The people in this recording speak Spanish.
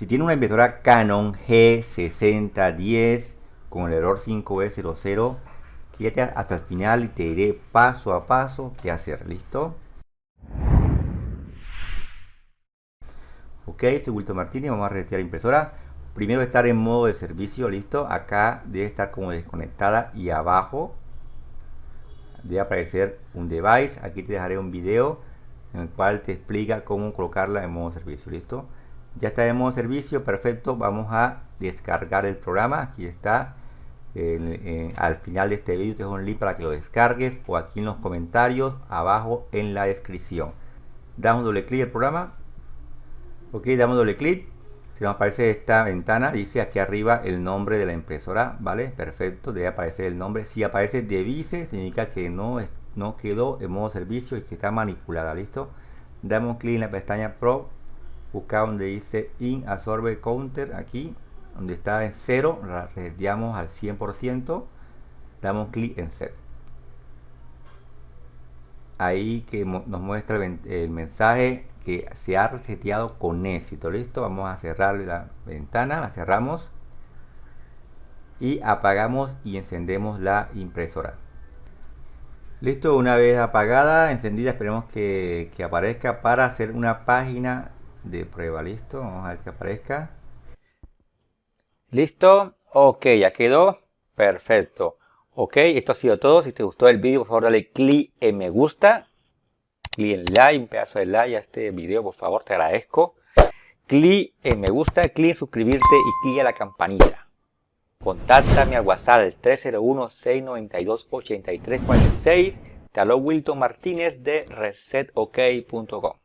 Si tiene una impresora Canon G6010 con el error 5E00, quédate hasta el final y te diré paso a paso qué hacer. ¿Listo? Ok, soy Wilton Martínez, vamos a resetear la impresora. Primero estar en modo de servicio, listo. Acá debe estar como desconectada y abajo debe aparecer un device. Aquí te dejaré un video en el cual te explica cómo colocarla en modo servicio, listo. Ya está en modo servicio, perfecto. Vamos a descargar el programa. Aquí está. al final de este vídeo te dejo un link para que lo descargues o aquí en los comentarios abajo en la descripción. Damos doble clic al programa ok damos doble clic si nos aparece esta ventana dice aquí arriba el nombre de la impresora vale perfecto debe aparecer el nombre si aparece devise significa que no no quedó en modo servicio y que está manipulada listo damos clic en la pestaña pro busca donde dice in absorbe counter aquí donde está en 0 la reseteamos al 100% damos clic en set ahí que nos muestra el mensaje que se ha reseteado con éxito. Listo, vamos a cerrar la ventana, la cerramos y apagamos y encendemos la impresora. Listo, una vez apagada, encendida, esperemos que, que aparezca para hacer una página de prueba. Listo, vamos a ver que aparezca. Listo, ok, ya quedó. Perfecto. Ok, esto ha sido todo. Si te gustó el vídeo, por favor dale clic en me gusta clic en like, un pedazo de like a este video, por favor, te agradezco. Clic en me gusta, clic en suscribirte y clic en la campanita. Contáctame al WhatsApp 301-692-8346. Te habló Wilton Martínez de resetok.com.